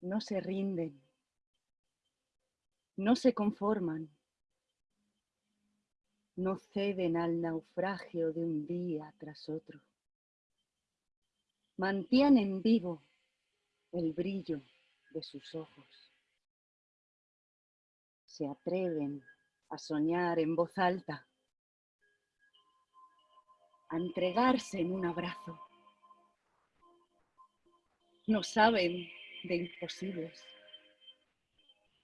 No se rinden, no se conforman, no ceden al naufragio de un día tras otro. Mantienen vivo el brillo de sus ojos. Se atreven a soñar en voz alta, a entregarse en un abrazo. No saben de imposibles.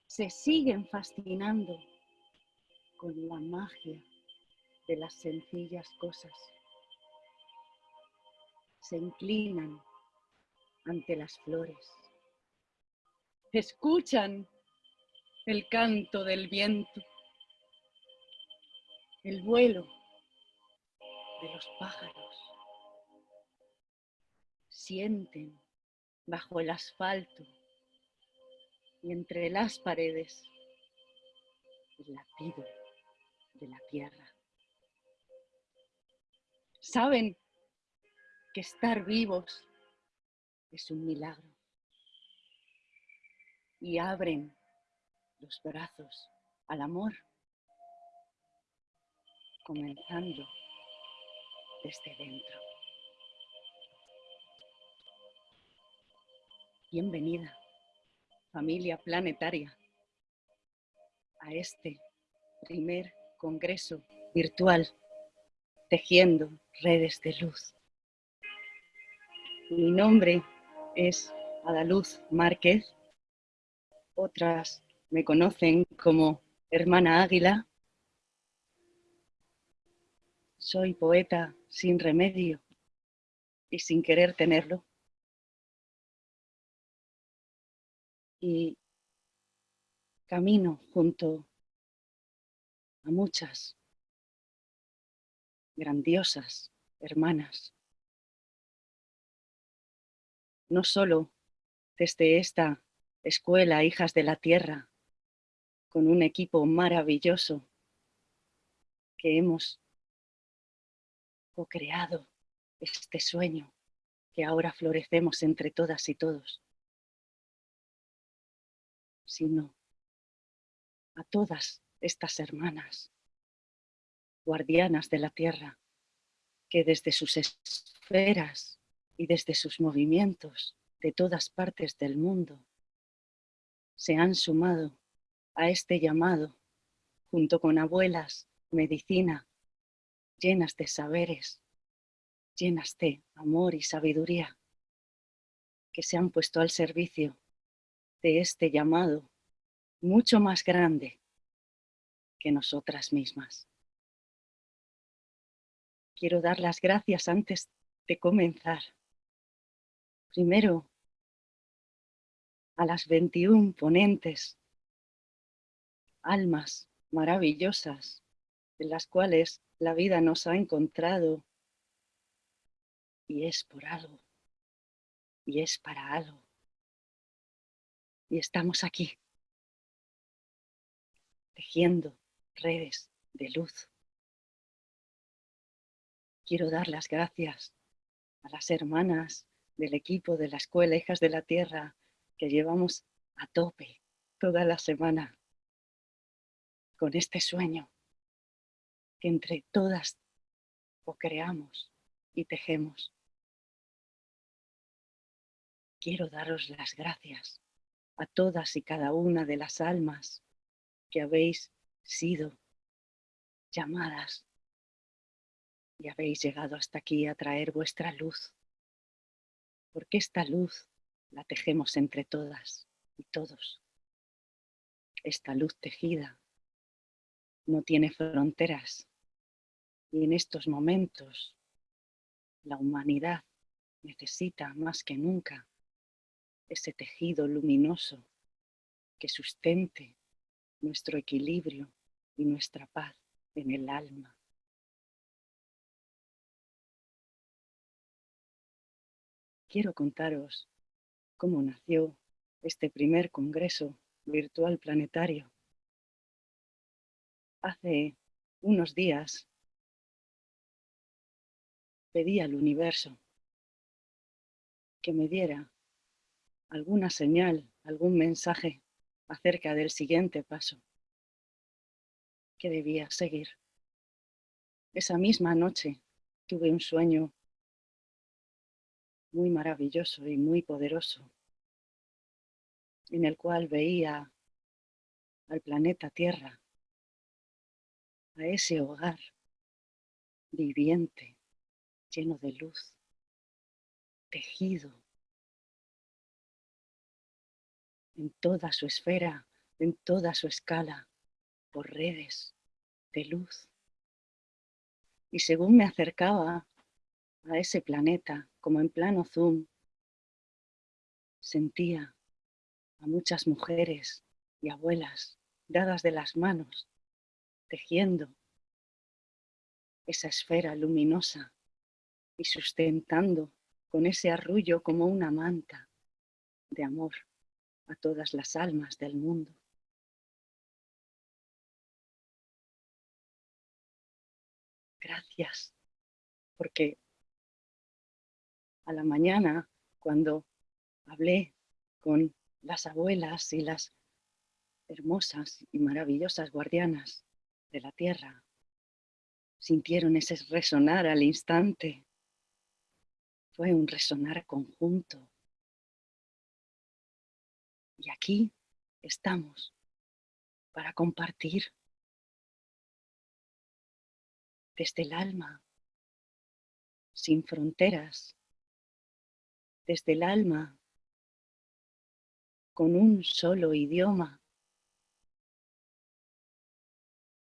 Se siguen fascinando con la magia de las sencillas cosas. Se inclinan ante las flores. Escuchan el canto del viento, el vuelo de los pájaros. Sienten bajo el asfalto y entre las paredes el latido de la tierra. Saben que estar vivos es un milagro y abren los brazos al amor, comenzando desde dentro. Bienvenida, familia planetaria, a este primer congreso virtual Tejiendo Redes de Luz. Mi nombre es Adaluz Márquez. Otras me conocen como Hermana Águila. Soy poeta sin remedio y sin querer tenerlo. Y camino junto a muchas grandiosas hermanas. No solo desde esta escuela Hijas de la Tierra, con un equipo maravilloso que hemos co-creado este sueño que ahora florecemos entre todas y todos sino a todas estas hermanas, guardianas de la tierra, que desde sus esferas y desde sus movimientos de todas partes del mundo se han sumado a este llamado junto con abuelas, medicina, llenas de saberes, llenas de amor y sabiduría, que se han puesto al servicio de este llamado mucho más grande que nosotras mismas. Quiero dar las gracias antes de comenzar. Primero, a las 21 ponentes, almas maravillosas, en las cuales la vida nos ha encontrado y es por algo, y es para algo y estamos aquí, tejiendo redes de luz. Quiero dar las gracias a las hermanas del equipo de la Escuela Hijas de la Tierra que llevamos a tope toda la semana con este sueño que entre todas o creamos y tejemos. Quiero daros las gracias a todas y cada una de las almas que habéis sido llamadas y habéis llegado hasta aquí a traer vuestra luz, porque esta luz la tejemos entre todas y todos. Esta luz tejida no tiene fronteras y en estos momentos la humanidad necesita más que nunca ese tejido luminoso que sustente nuestro equilibrio y nuestra paz en el alma. Quiero contaros cómo nació este primer congreso virtual planetario. Hace unos días pedí al universo que me diera alguna señal, algún mensaje acerca del siguiente paso que debía seguir. Esa misma noche tuve un sueño muy maravilloso y muy poderoso, en el cual veía al planeta Tierra, a ese hogar viviente, lleno de luz, tejido en toda su esfera, en toda su escala, por redes de luz. Y según me acercaba a ese planeta, como en plano zoom, sentía a muchas mujeres y abuelas dadas de las manos, tejiendo esa esfera luminosa y sustentando con ese arrullo como una manta de amor a todas las almas del mundo. Gracias, porque a la mañana, cuando hablé con las abuelas y las hermosas y maravillosas guardianas de la tierra, sintieron ese resonar al instante. Fue un resonar conjunto. Y aquí estamos para compartir desde el alma, sin fronteras, desde el alma, con un solo idioma.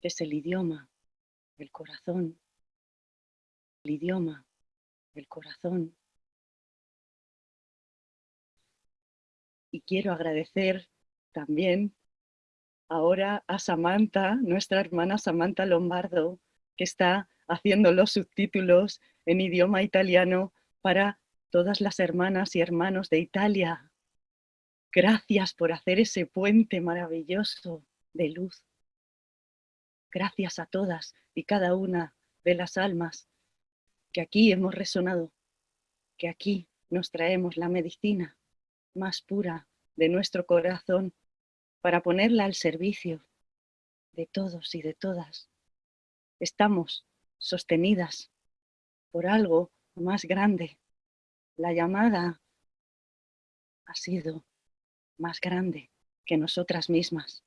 Es el idioma del corazón, el idioma del corazón. Y quiero agradecer también ahora a Samantha, nuestra hermana Samantha Lombardo, que está haciendo los subtítulos en idioma italiano para todas las hermanas y hermanos de Italia. Gracias por hacer ese puente maravilloso de luz. Gracias a todas y cada una de las almas que aquí hemos resonado, que aquí nos traemos la medicina más pura de nuestro corazón para ponerla al servicio de todos y de todas. Estamos sostenidas por algo más grande. La llamada ha sido más grande que nosotras mismas.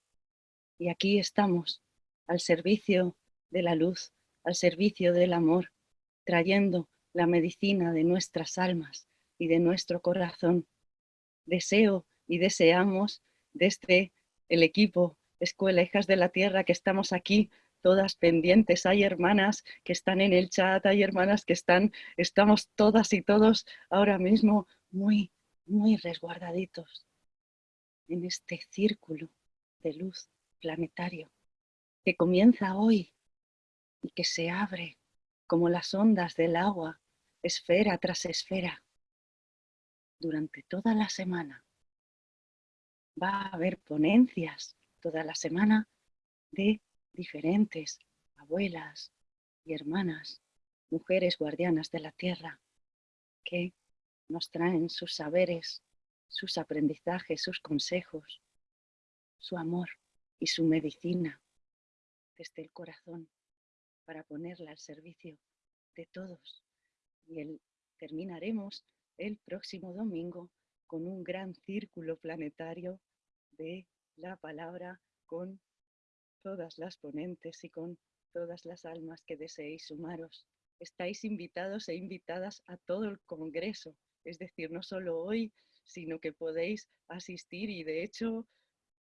Y aquí estamos al servicio de la luz, al servicio del amor, trayendo la medicina de nuestras almas y de nuestro corazón. Deseo y deseamos desde el equipo Escuela Hijas de la Tierra que estamos aquí todas pendientes. Hay hermanas que están en el chat, hay hermanas que están, estamos todas y todos ahora mismo muy, muy resguardaditos en este círculo de luz planetario que comienza hoy y que se abre como las ondas del agua, esfera tras esfera, durante toda la semana. Va a haber ponencias toda la semana de diferentes abuelas y hermanas, mujeres guardianas de la tierra, que nos traen sus saberes, sus aprendizajes, sus consejos, su amor y su medicina desde el corazón para ponerla al servicio de todos. Y el, terminaremos el próximo domingo con un gran círculo planetario de la palabra con todas las ponentes y con todas las almas que deseéis sumaros. Estáis invitados e invitadas a todo el Congreso, es decir, no solo hoy, sino que podéis asistir y de hecho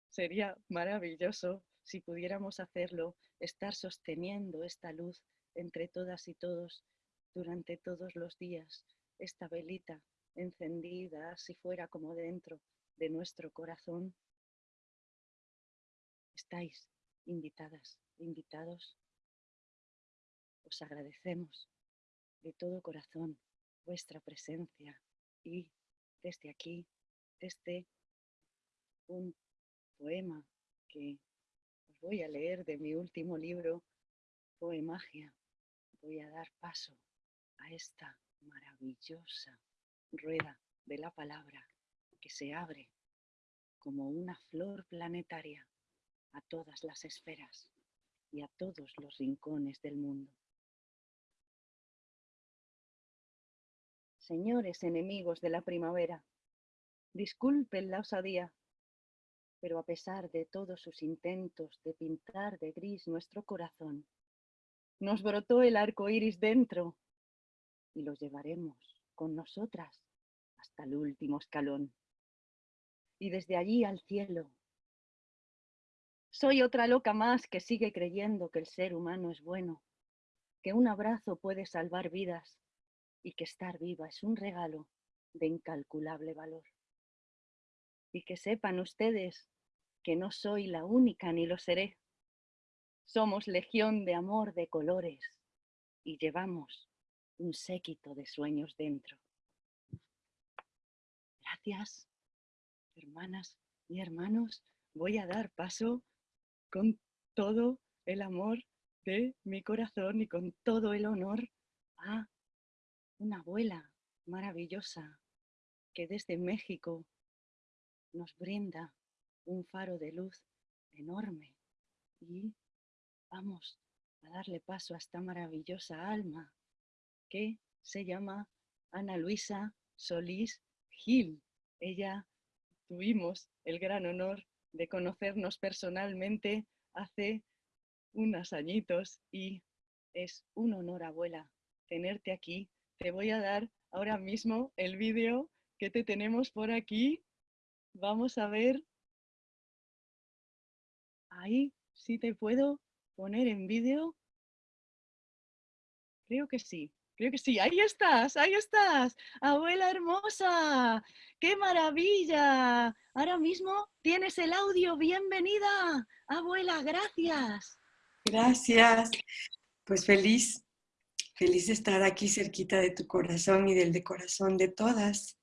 sería maravilloso si pudiéramos hacerlo, estar sosteniendo esta luz entre todas y todos durante todos los días, esta velita encendida si fuera como dentro de nuestro corazón. Estáis invitadas, invitados, os agradecemos de todo corazón vuestra presencia y desde aquí, desde un poema que os voy a leer de mi último libro, Poemagia, voy a dar paso a esta maravillosa rueda de la palabra que se abre como una flor planetaria a todas las esferas y a todos los rincones del mundo. Señores enemigos de la primavera, disculpen la osadía, pero a pesar de todos sus intentos de pintar de gris nuestro corazón, nos brotó el arco iris dentro y lo llevaremos con nosotras hasta el último escalón. Y desde allí al cielo. Soy otra loca más que sigue creyendo que el ser humano es bueno, que un abrazo puede salvar vidas y que estar viva es un regalo de incalculable valor. Y que sepan ustedes que no soy la única ni lo seré. Somos legión de amor de colores y llevamos un séquito de sueños dentro. Gracias, hermanas y hermanos. Voy a dar paso con todo el amor de mi corazón y con todo el honor a una abuela maravillosa que desde México nos brinda un faro de luz enorme y vamos a darle paso a esta maravillosa alma que se llama Ana Luisa Solís Gil. Ella tuvimos el gran honor de conocernos personalmente hace unos añitos y es un honor, abuela, tenerte aquí. Te voy a dar ahora mismo el vídeo que te tenemos por aquí. Vamos a ver. Ahí, si te puedo poner en vídeo. Creo que sí. Creo que sí, ahí estás, ahí estás. Abuela hermosa, qué maravilla. Ahora mismo tienes el audio, bienvenida. Abuela, gracias. Gracias. Pues feliz, feliz de estar aquí cerquita de tu corazón y del de corazón de todas.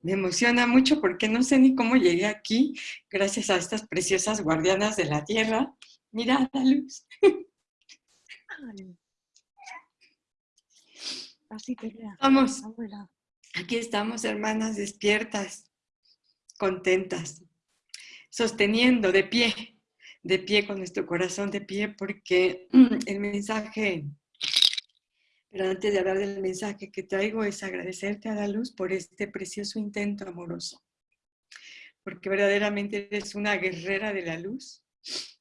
Me emociona mucho porque no sé ni cómo llegué aquí gracias a estas preciosas guardianas de la tierra. Mira la luz. Así que Vamos. Aquí estamos, hermanas, despiertas, contentas, sosteniendo de pie, de pie con nuestro corazón de pie, porque el mensaje, pero antes de hablar del mensaje que traigo, es agradecerte a la luz por este precioso intento amoroso, porque verdaderamente eres una guerrera de la luz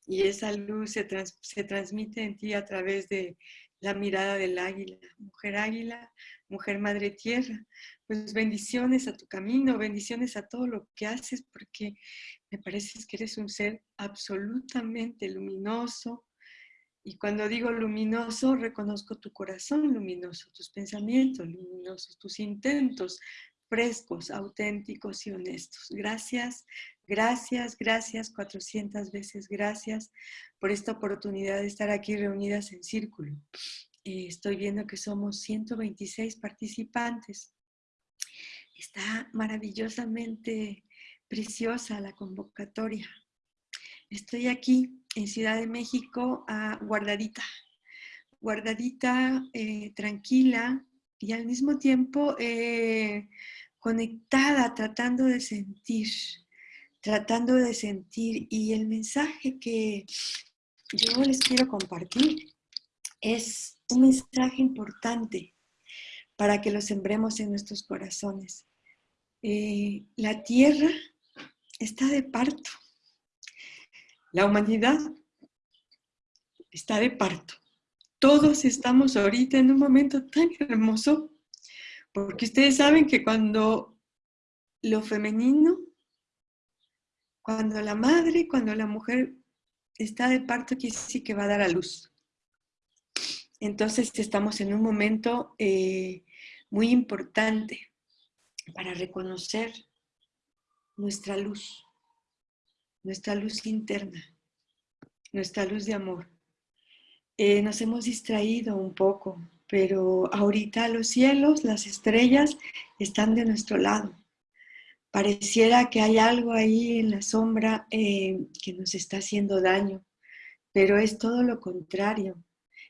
y esa luz se, se transmite en ti a través de la mirada del águila, mujer águila, mujer madre tierra. Pues bendiciones a tu camino, bendiciones a todo lo que haces, porque me parece que eres un ser absolutamente luminoso. Y cuando digo luminoso, reconozco tu corazón luminoso, tus pensamientos luminosos, tus intentos frescos, auténticos y honestos. Gracias, gracias, gracias, 400 veces gracias por esta oportunidad de estar aquí reunidas en círculo. Eh, estoy viendo que somos 126 participantes. Está maravillosamente preciosa la convocatoria. Estoy aquí en Ciudad de México, guardadita, guardadita, eh, tranquila y al mismo tiempo eh, conectada, tratando de sentir, tratando de sentir. Y el mensaje que yo les quiero compartir es un mensaje importante para que lo sembremos en nuestros corazones. Eh, la tierra está de parto. La humanidad está de parto. Todos estamos ahorita en un momento tan hermoso porque ustedes saben que cuando lo femenino, cuando la madre, cuando la mujer está de parto, quiere decir que va a dar a luz. Entonces estamos en un momento eh, muy importante para reconocer nuestra luz, nuestra luz interna, nuestra luz de amor. Eh, nos hemos distraído un poco pero ahorita los cielos, las estrellas están de nuestro lado. Pareciera que hay algo ahí en la sombra eh, que nos está haciendo daño, pero es todo lo contrario.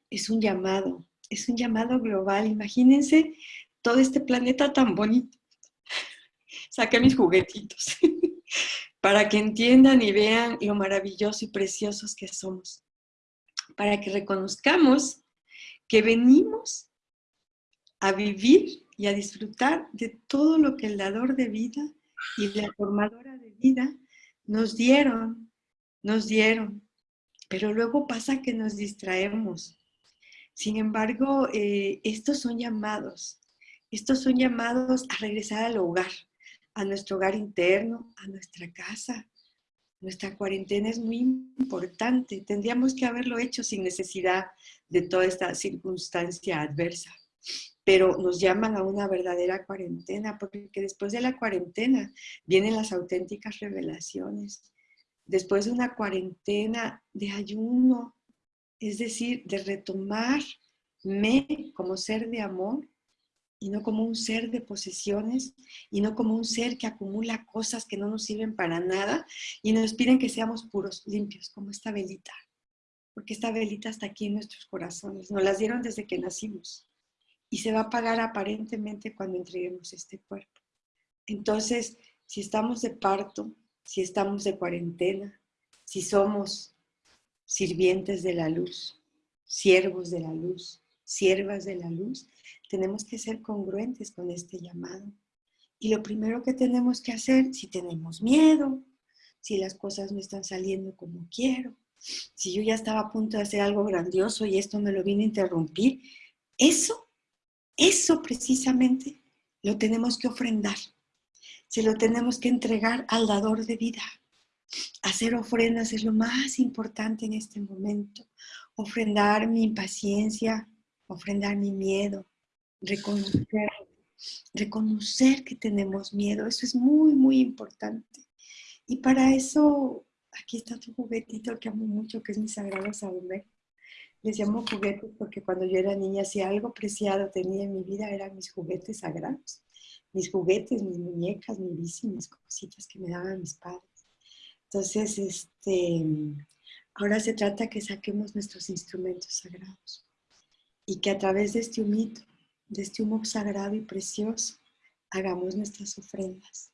Es un llamado, es un llamado global. Imagínense todo este planeta tan bonito. Saqué mis juguetitos para que entiendan y vean lo maravilloso y preciosos que somos. Para que reconozcamos que venimos a vivir y a disfrutar de todo lo que el dador de vida y la formadora de vida nos dieron, nos dieron. Pero luego pasa que nos distraemos. Sin embargo, eh, estos son llamados, estos son llamados a regresar al hogar, a nuestro hogar interno, a nuestra casa. Nuestra cuarentena es muy importante. Tendríamos que haberlo hecho sin necesidad de toda esta circunstancia adversa. Pero nos llaman a una verdadera cuarentena, porque después de la cuarentena vienen las auténticas revelaciones. Después de una cuarentena de ayuno, es decir, de retomarme como ser de amor, y no como un ser de posesiones y no como un ser que acumula cosas que no nos sirven para nada y nos piden que seamos puros, limpios, como esta velita. Porque esta velita está aquí en nuestros corazones. Nos las dieron desde que nacimos y se va a apagar aparentemente cuando entreguemos este cuerpo. Entonces, si estamos de parto, si estamos de cuarentena, si somos sirvientes de la luz, siervos de la luz, siervas de la luz, tenemos que ser congruentes con este llamado. Y lo primero que tenemos que hacer, si tenemos miedo, si las cosas no están saliendo como quiero, si yo ya estaba a punto de hacer algo grandioso y esto me lo viene a interrumpir, eso, eso precisamente lo tenemos que ofrendar. Se lo tenemos que entregar al dador de vida. Hacer ofrendas es lo más importante en este momento. Ofrendar mi impaciencia, ofrendar mi miedo, reconocer, reconocer que tenemos miedo, eso es muy, muy importante. Y para eso, aquí está tu juguetito que amo mucho, que es mi sagrado saber. Les llamo juguetes porque cuando yo era niña, si algo preciado tenía en mi vida, eran mis juguetes sagrados. Mis juguetes, mis muñecas, mi bici, mis cositas que me daban mis padres. Entonces, este, ahora se trata que saquemos nuestros instrumentos sagrados y que a través de este humito de este humo sagrado y precioso, hagamos nuestras ofrendas.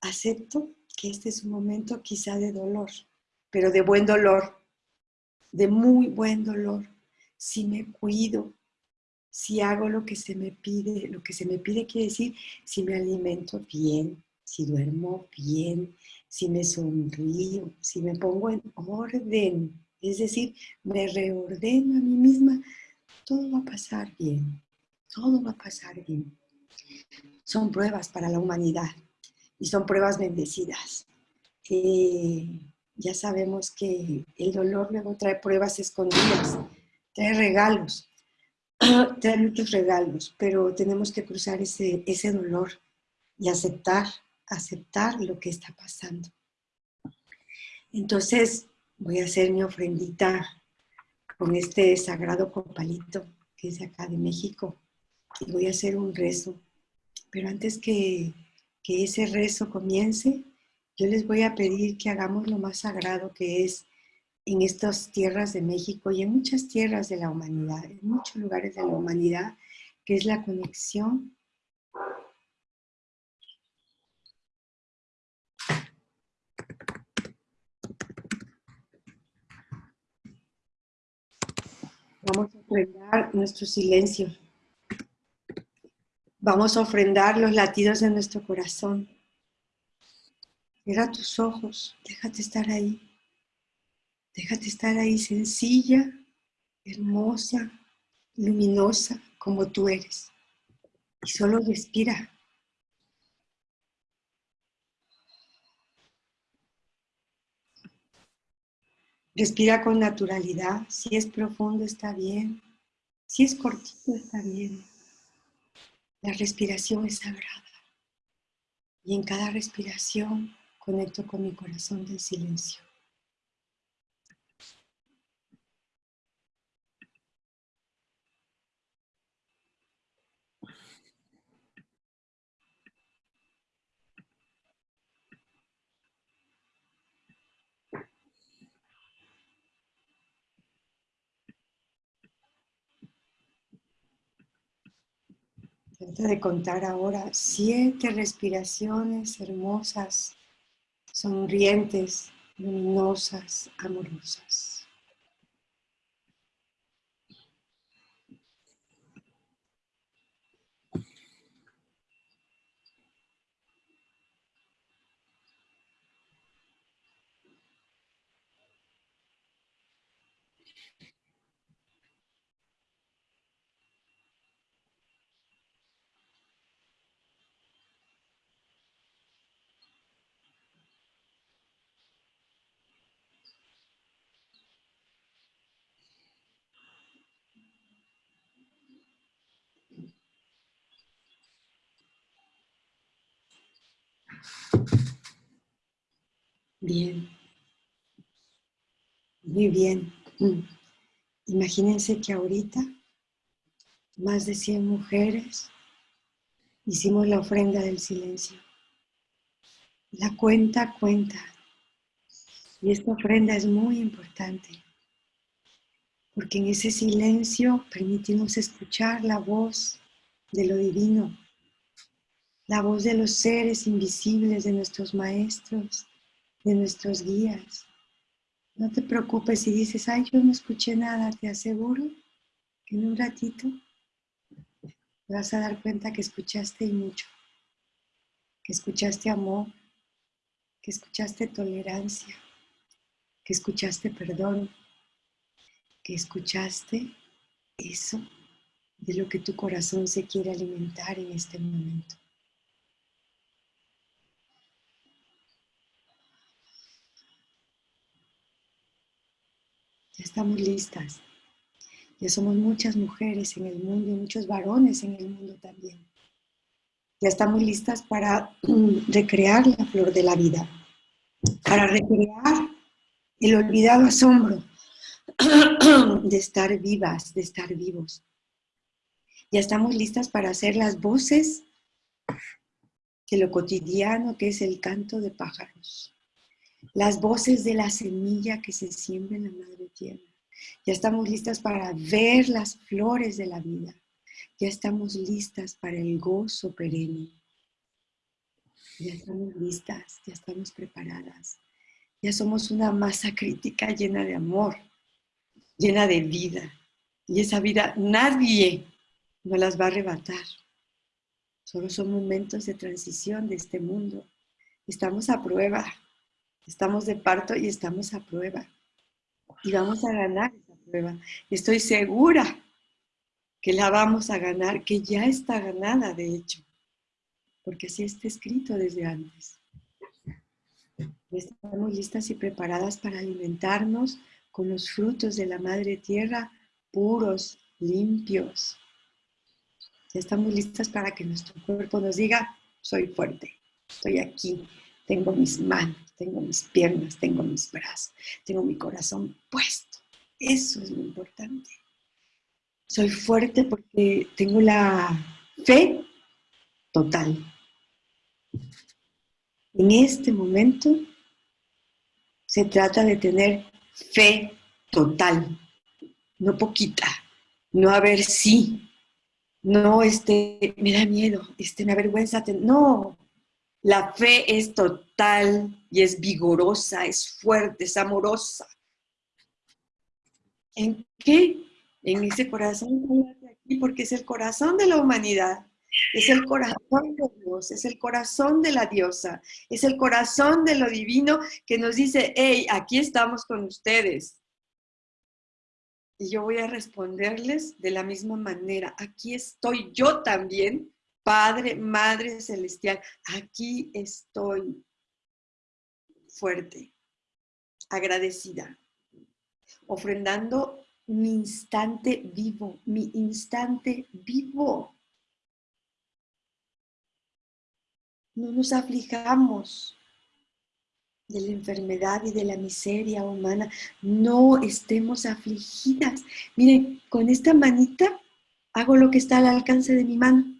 Acepto que este es un momento quizá de dolor, pero de buen dolor, de muy buen dolor. Si me cuido, si hago lo que se me pide, lo que se me pide quiere decir si me alimento bien, si duermo bien, si me sonrío, si me pongo en orden, es decir, me reordeno a mí misma, todo va a pasar bien todo va a pasar bien. Son pruebas para la humanidad y son pruebas bendecidas. Eh, ya sabemos que el dolor luego trae pruebas escondidas, trae regalos, trae muchos regalos, pero tenemos que cruzar ese, ese dolor y aceptar, aceptar lo que está pasando. Entonces voy a hacer mi ofrendita con este sagrado copalito que es de acá de México y voy a hacer un rezo. Pero antes que, que ese rezo comience, yo les voy a pedir que hagamos lo más sagrado que es en estas tierras de México y en muchas tierras de la humanidad, en muchos lugares de la humanidad, que es la conexión Vamos a ofrendar nuestro silencio. Vamos a ofrendar los latidos de nuestro corazón. Cierra tus ojos, déjate estar ahí. Déjate estar ahí sencilla, hermosa, luminosa como tú eres. Y solo respira. Respira con naturalidad. Si es profundo está bien. Si es cortito está bien. La respiración es sagrada y en cada respiración Conecto con mi corazón del silencio. Trata de contar ahora siete respiraciones hermosas sonrientes, luminosas, amorosas. Bien. Muy bien. Mm. Imagínense que ahorita más de 100 mujeres hicimos la ofrenda del silencio. La cuenta cuenta. Y esta ofrenda es muy importante. Porque en ese silencio permitimos escuchar la voz de lo divino, la voz de los seres invisibles, de nuestros maestros, de nuestros guías. No te preocupes si dices, ay, yo no escuché nada, te aseguro que en un ratito te vas a dar cuenta que escuchaste mucho, que escuchaste amor, que escuchaste tolerancia, que escuchaste perdón, que escuchaste eso de lo que tu corazón se quiere alimentar en este momento. Ya estamos listas. Ya somos muchas mujeres en el mundo y muchos varones en el mundo también. Ya estamos listas para recrear la flor de la vida, para recrear el olvidado asombro de estar vivas, de estar vivos. Ya estamos listas para hacer las voces de lo cotidiano que es el canto de pájaros las voces de la semilla que se siembra en la madre tierra. Ya estamos listas para ver las flores de la vida. Ya estamos listas para el gozo perenne. Ya estamos listas, ya estamos preparadas. Ya somos una masa crítica llena de amor, llena de vida. Y esa vida nadie nos las va a arrebatar. Solo son momentos de transición de este mundo. Estamos a prueba. Estamos de parto y estamos a prueba. Y vamos a ganar esa prueba. Estoy segura que la vamos a ganar, que ya está ganada, de hecho. Porque así está escrito desde antes. Estamos listas y preparadas para alimentarnos con los frutos de la Madre Tierra puros, limpios. Ya estamos listas para que nuestro cuerpo nos diga, soy fuerte, estoy aquí, tengo mis manos, tengo mis piernas, tengo mis brazos, tengo mi corazón puesto. Eso es lo importante. Soy fuerte porque tengo la fe total. En este momento se trata de tener fe total, no poquita, no a ver si, no este, me da miedo, este, me avergüenza, no, la fe es total y es vigorosa, es fuerte, es amorosa. ¿En qué? En ese corazón aquí, porque es el corazón de la humanidad. Es el corazón de Dios, es el corazón de la diosa, es el corazón de lo divino que nos dice, hey, aquí estamos con ustedes. Y yo voy a responderles de la misma manera, aquí estoy yo también Padre, Madre Celestial, aquí estoy fuerte, agradecida, ofrendando mi instante vivo, mi instante vivo. No nos aflijamos de la enfermedad y de la miseria humana. No estemos afligidas. Miren, con esta manita hago lo que está al alcance de mi mano.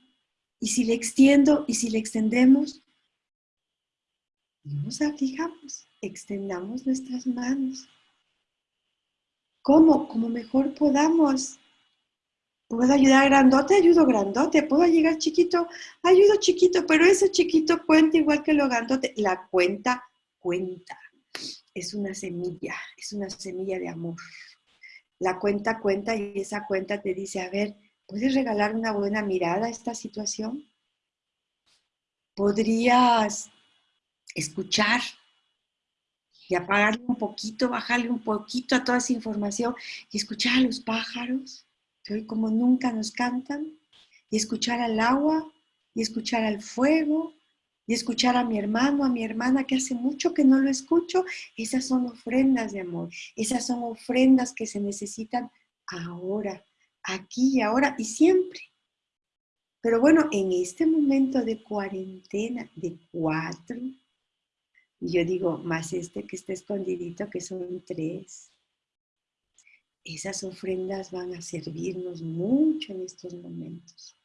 Y si le extiendo y si le extendemos, no nos aflijamos, extendamos nuestras manos. ¿Cómo? Como mejor podamos. Puedo ayudar grandote, ayudo grandote. Puedo llegar chiquito, ayudo chiquito, pero ese chiquito cuenta igual que lo grandote. La cuenta cuenta. Es una semilla, es una semilla de amor. La cuenta cuenta y esa cuenta te dice, a ver, ¿puedes regalar una buena mirada a esta situación? ¿Podrías escuchar y apagarle un poquito, bajarle un poquito a toda esa información y escuchar a los pájaros? que hoy como nunca nos cantan, y escuchar al agua, y escuchar al fuego, y escuchar a mi hermano, a mi hermana que hace mucho que no lo escucho, esas son ofrendas de amor, esas son ofrendas que se necesitan ahora, aquí y ahora y siempre. Pero bueno, en este momento de cuarentena de cuatro, yo digo, más este que está escondidito, que son tres, esas ofrendas van a servirnos mucho en estos momentos.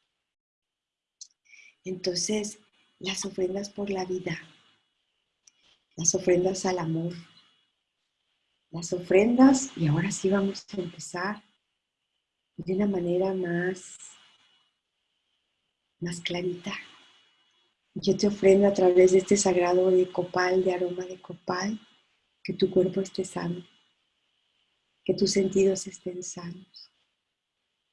Entonces, las ofrendas por la vida, las ofrendas al amor, las ofrendas, y ahora sí vamos a empezar de una manera más, más clarita. Yo te ofrendo a través de este sagrado de copal, de aroma de copal, que tu cuerpo esté sano que tus sentidos estén sanos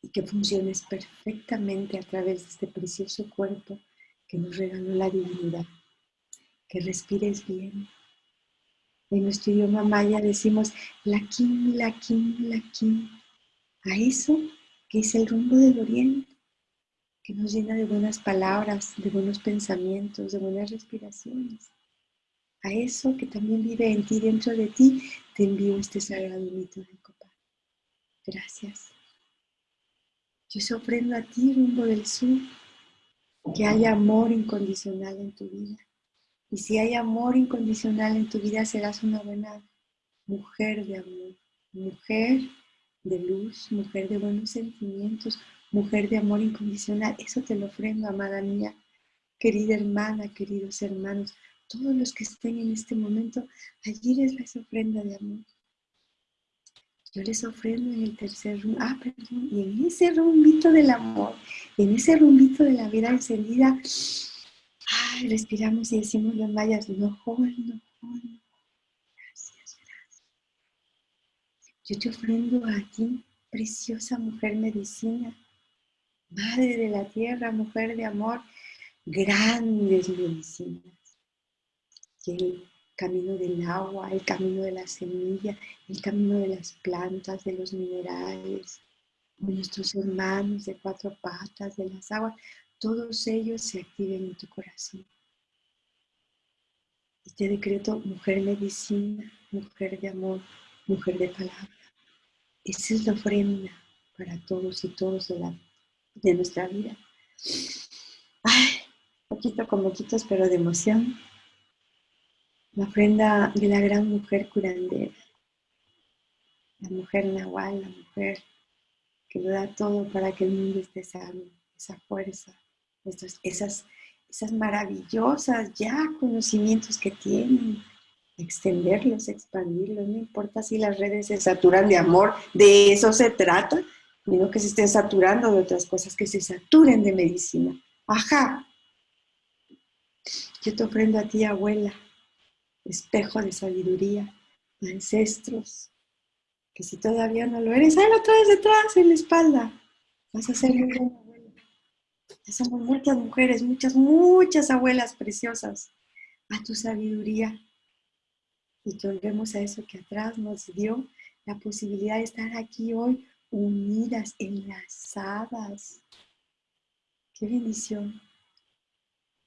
y que funciones perfectamente a través de este precioso cuerpo que nos regaló la divinidad. Que respires bien. En nuestro idioma maya decimos la kim, la kim, la kim. A eso que es el rumbo del oriente, que nos llena de buenas palabras, de buenos pensamientos, de buenas respiraciones. A eso que también vive en ti, dentro de ti, te envío este sagrado mito de copa. Gracias. Yo se ofrendo a ti, rumbo del sur, que haya amor incondicional en tu vida. Y si hay amor incondicional en tu vida, serás una buena mujer de amor, mujer de luz, mujer de buenos sentimientos, mujer de amor incondicional. Eso te lo ofrendo, amada mía, querida hermana, queridos hermanos todos los que estén en este momento, allí les les ofrenda de amor. Yo les ofrendo en el tercer rumbo, ah, perdón, y en ese rumbito del amor, en ese rumbito de la vida encendida, ay, respiramos y decimos las mayas, no joven, no joven. Gracias, gracias. Yo te ofrendo a ti, preciosa mujer medicina, madre de la tierra, mujer de amor, grandes medicinas el camino del agua, el camino de la semilla, el camino de las plantas, de los minerales, de nuestros hermanos de cuatro patas, de las aguas, todos ellos se activen en tu corazón. Y te decreto mujer medicina, mujer de amor, mujer de palabra. Esa es la ofrenda para todos y todos de, la, de nuestra vida. Ay, poquito con poquitos, pero de emoción. La ofrenda de la gran mujer curandera, la mujer nahual, la mujer que lo da todo para que el mundo esté sano, esa fuerza, esas, esas maravillosas ya conocimientos que tienen, extenderlos, expandirlos, no importa si las redes se saturan de amor, de eso se trata, no que se estén saturando de otras cosas, que se saturen de medicina. Ajá. Yo te ofrendo a ti, abuela, espejo de sabiduría, ancestros, que si todavía no lo eres, ahí lo traes detrás, en la espalda. Vas a ser muy buena abuela. Ya somos muchas mujeres, muchas, muchas abuelas preciosas. A tu sabiduría. Y que volvemos a eso que atrás nos dio la posibilidad de estar aquí hoy unidas, enlazadas. Qué bendición.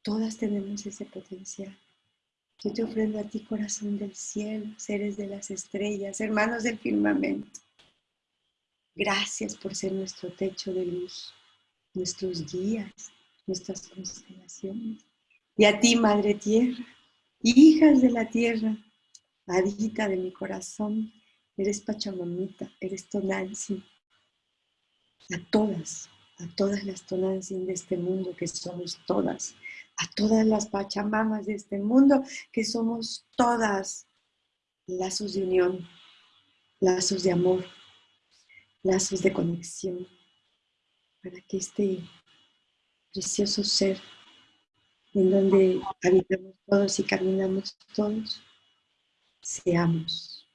Todas tenemos ese potencial. Yo te ofrendo a ti, corazón del cielo, seres de las estrellas, hermanos del firmamento. Gracias por ser nuestro techo de luz, nuestros guías, nuestras constelaciones. Y a ti, Madre Tierra, hijas de la tierra, adita de mi corazón, eres Pachamamita, eres Tonantzin. A todas, a todas las Tonantzin de este mundo, que somos todas, a todas las pachamamas de este mundo, que somos todas lazos de unión, lazos de amor, lazos de conexión, para que este precioso ser en donde habitamos todos y caminamos todos, seamos.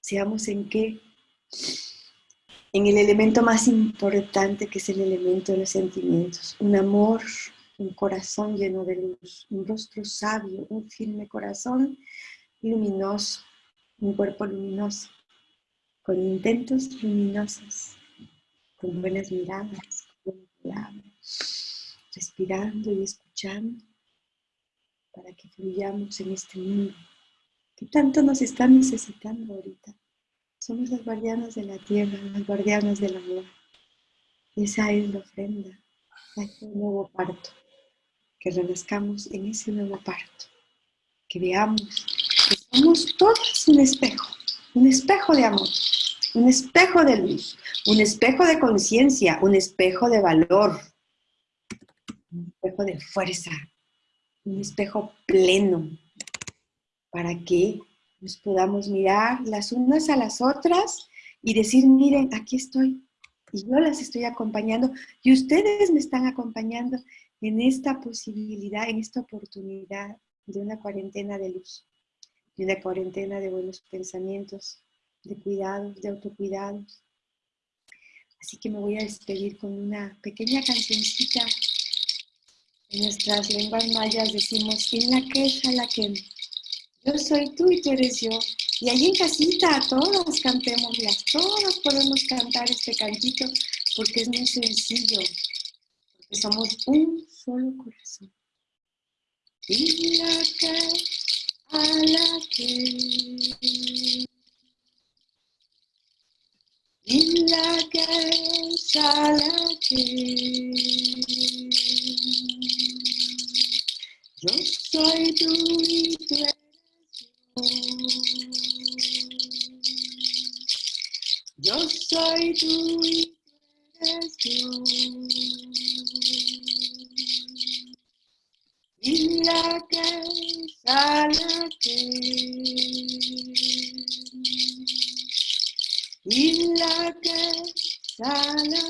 Seamos en qué? En el elemento más importante que es el elemento de los sentimientos. Un amor, un corazón lleno de luz, un rostro sabio, un firme corazón luminoso, un cuerpo luminoso, con intentos luminosos, con buenas miradas, con palabras, respirando y escuchando para que fluyamos en este mundo que tanto nos está necesitando ahorita. Somos las guardianas de la tierra, las guardianas del amor. Esa es la ofrenda a este nuevo parto. Que renazcamos en ese nuevo parto. Que veamos que somos todos un espejo, un espejo de amor, un espejo de luz, un espejo de conciencia, un espejo de valor, un espejo de fuerza, un espejo pleno, para que nos podamos mirar las unas a las otras y decir, miren, aquí estoy, y yo las estoy acompañando, y ustedes me están acompañando en esta posibilidad, en esta oportunidad de una cuarentena de luz, de una cuarentena de buenos pensamientos, de cuidados, de autocuidados. Así que me voy a despedir con una pequeña cancioncita. En nuestras lenguas mayas decimos, en la queja la que yo soy tú y tú eres yo. Y allí en casita todos cantémoslas, todos podemos cantar este cantito porque es muy sencillo, porque somos un solo corazón. Y la que a la que y la que a la que yo soy tú y tú eres yo soy tú y tú eres yo. Y la que sale. Y la que sale.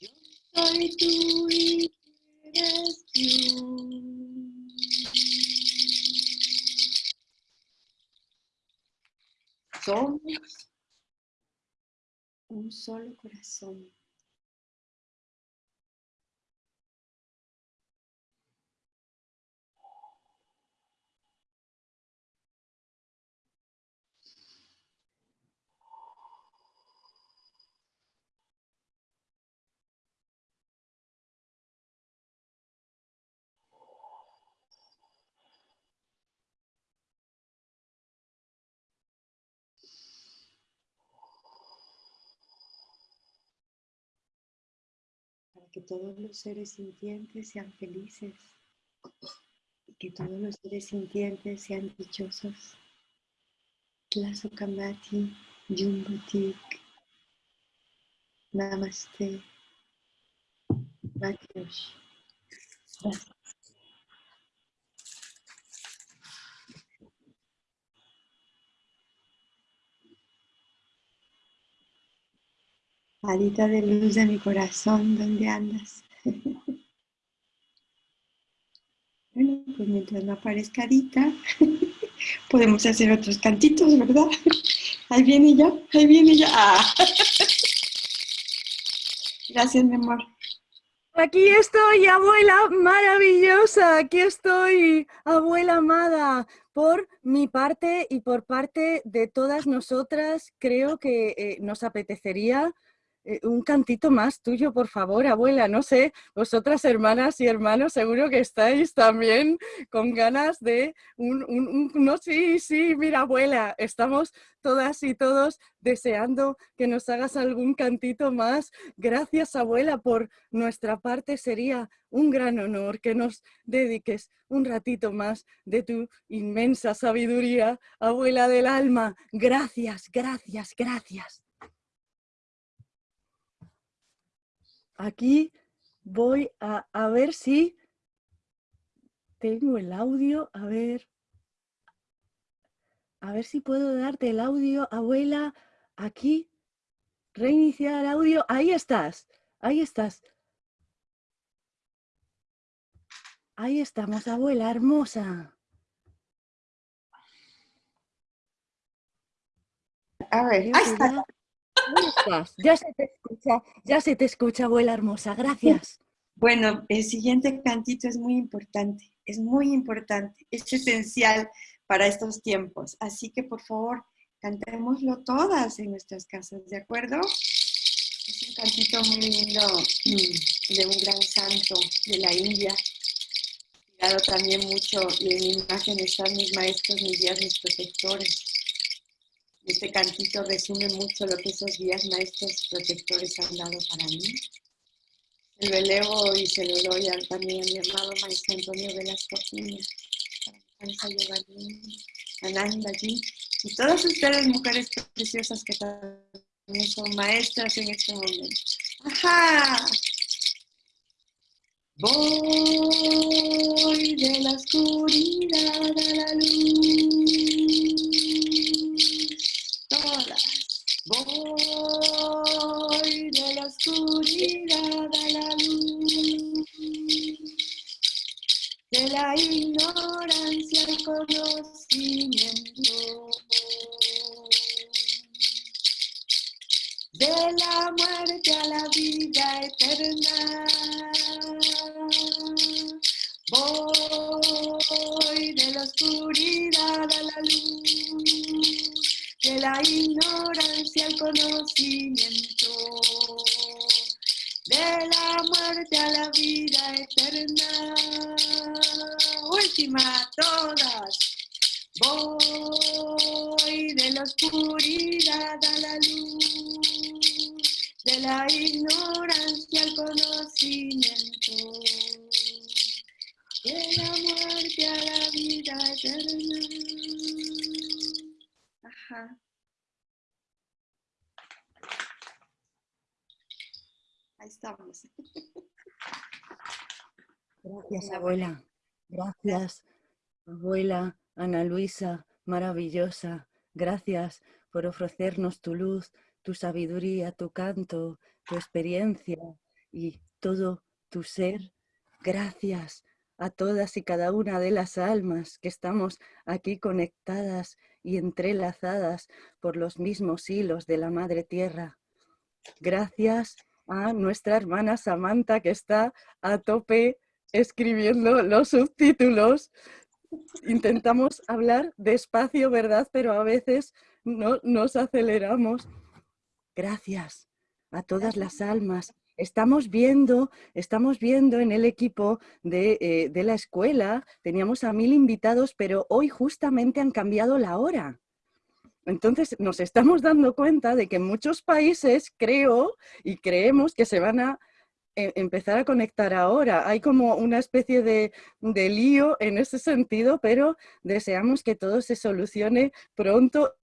Yo soy tú y somos un solo corazón. Que todos los seres sintientes sean felices y que todos los seres sintientes sean dichosos. Tlazokamati, Yumbutik, Namaste, Gracias. Adita de luz de mi corazón, ¿dónde andas? bueno, pues mientras no aparezca Adita, podemos hacer otros cantitos, ¿verdad? Ahí viene ya, ahí viene ya. Ah. Gracias, mi amor. Aquí estoy, abuela maravillosa, aquí estoy, abuela amada. Por mi parte y por parte de todas nosotras, creo que eh, nos apetecería un cantito más tuyo, por favor, abuela. No sé, vosotras hermanas y hermanos seguro que estáis también con ganas de un, un, no, sí, sí, mira, abuela, estamos todas y todos deseando que nos hagas algún cantito más. Gracias, abuela, por nuestra parte sería un gran honor que nos dediques un ratito más de tu inmensa sabiduría, abuela del alma. Gracias, gracias, gracias. Aquí voy a, ver si tengo el audio, a ver, a ver si puedo darte el audio, abuela, aquí, reiniciar audio, ahí estás, ahí estás. Ahí estamos, abuela hermosa. A ver, ahí está. Ya se te escucha, ya se te escucha, abuela hermosa. Gracias. Bueno, el siguiente cantito es muy importante, es muy importante, es esencial para estos tiempos. Así que, por favor, cantémoslo todas en nuestras casas, ¿de acuerdo? Es un cantito muy lindo mm, de un gran santo de la India. Dado también mucho, y en imagen están mis maestros, mis guías, mis protectores. Este cantito resume mucho lo que esos guías, maestros protectores han dado para mí. Se lo elevo y se lo doy también a mi amado maestro Antonio Velasco Ananda allí, y todas ustedes, mujeres preciosas que también son maestras en este momento. ¡Ajá! Voy de la oscuridad a la luz. Voy de la oscuridad a la luz. De la ignorancia al conocimiento. De la muerte a la vida eterna. Voy de la oscuridad a la luz, de la ignorancia al conocimiento, de la muerte a la vida eterna. Última, todas. Voy de la oscuridad a la luz, de la ignorancia al conocimiento de la muerte a la vida eterna. Ajá. Ahí estamos. Gracias, abuela. Gracias, abuela Ana Luisa, maravillosa. Gracias por ofrecernos tu luz, tu sabiduría, tu canto, tu experiencia y todo tu ser. Gracias a todas y cada una de las almas que estamos aquí conectadas y entrelazadas por los mismos hilos de la Madre Tierra. Gracias a nuestra hermana Samantha que está a tope escribiendo los subtítulos. Intentamos hablar despacio, ¿verdad? Pero a veces no, nos aceleramos. Gracias a todas las almas Estamos viendo, estamos viendo en el equipo eh, de, la escuela, teníamos a mil invitados, pero hoy justamente han cambiado la hora. Entonces nos estamos dando cuenta de que en muchos países creo y creemos que se van a empezar a conectar ahora. Hay como una especie de, de lío en ese sentido, pero deseamos que todo se solucione pronto.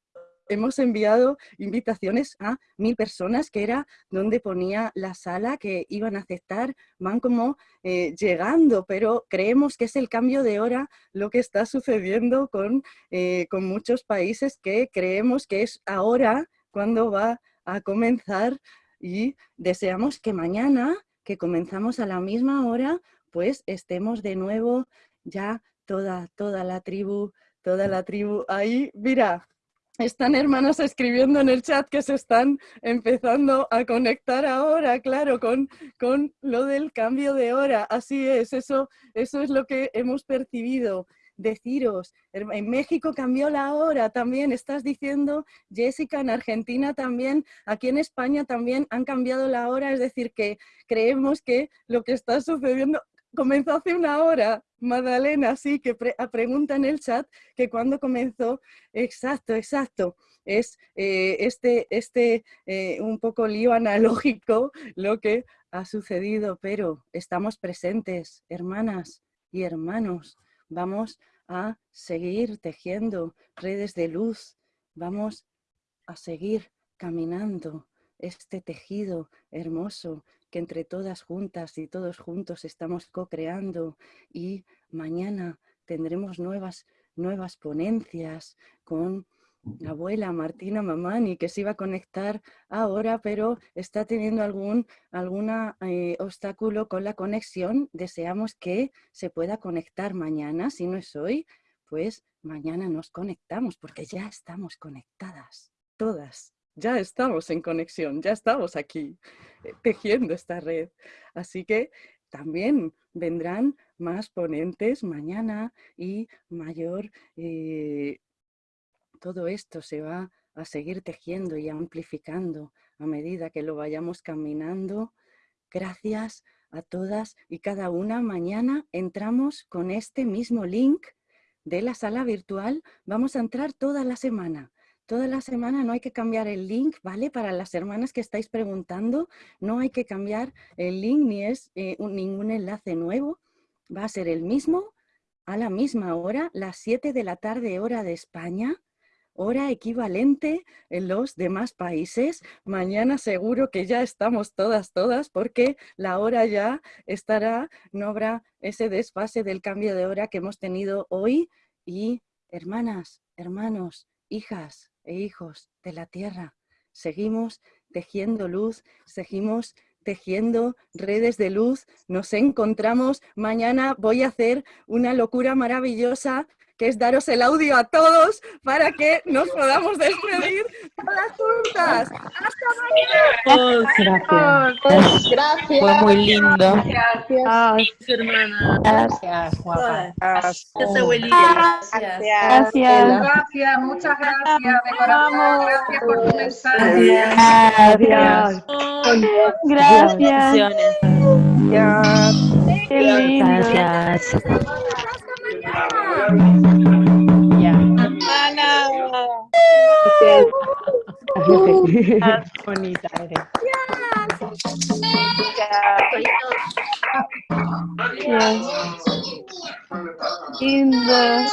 Hemos enviado invitaciones a mil personas, que era donde ponía la sala que iban a aceptar, van como eh, llegando, pero creemos que es el cambio de hora lo que está sucediendo con, eh, con muchos países que creemos que es ahora cuando va a comenzar. Y deseamos que mañana, que comenzamos a la misma hora, pues estemos de nuevo ya toda, toda la tribu, toda la tribu ahí. Mira, están hermanas escribiendo en el chat que se están empezando a conectar ahora, claro, con, con lo del cambio de hora. Así es, eso, eso es lo que hemos percibido. Deciros, en México cambió la hora también, estás diciendo, Jessica, en Argentina también, aquí en España también han cambiado la hora, es decir, que creemos que lo que está sucediendo comenzó hace una hora, Magdalena, sí, que ah, pregunta en el chat que cuando comenzó, exacto, exacto, es eh, este, este eh, un poco lío analógico lo que ha sucedido, pero estamos presentes, hermanas y hermanos, vamos a seguir tejiendo redes de luz, vamos a seguir caminando este tejido hermoso que entre todas juntas y todos juntos estamos co-creando y mañana tendremos nuevas, nuevas ponencias con abuela Martina Mamani, que se iba a conectar ahora, pero está teniendo algún alguna, eh, obstáculo con la conexión. Deseamos que se pueda conectar mañana. Si no es hoy, pues mañana nos conectamos, porque ya estamos conectadas, todas. Ya estamos en conexión, ya estamos aquí, eh, tejiendo esta red. Así que también vendrán más ponentes mañana y mayor eh, todo esto se va a seguir tejiendo y amplificando a medida que lo vayamos caminando. Gracias a todas y cada una. Mañana entramos con este mismo link de la sala virtual. Vamos a entrar toda la semana. Toda la semana no hay que cambiar el link, ¿vale? Para las hermanas que estáis preguntando, no hay que cambiar el link ni es eh, ningún enlace nuevo. Va a ser el mismo a la misma hora, las 7 de la tarde hora de España hora equivalente en los demás países. Mañana seguro que ya estamos todas, todas, porque la hora ya estará, no habrá ese desfase del cambio de hora que hemos tenido hoy. Y hermanas, hermanos, hijas e hijos de la tierra, seguimos tejiendo luz, seguimos tejiendo redes de luz, nos encontramos. Mañana voy a hacer una locura maravillosa que es daros el audio a todos para que nos podamos despedir todas juntas. ¡Hasta mañana! Gracias. Gracias. Fue muy lindo. Gracias, Gracias hermana. Gracias, guapa. Gracias, abuelita. Gracias. Gracias. Gracias, muchas gracias de corazón. Gracias por tu mensaje. Gracias. Gracias. Gracias. Qué lindo. Gracias. Ya. Ana. bonita eres. Yes. yes. In the.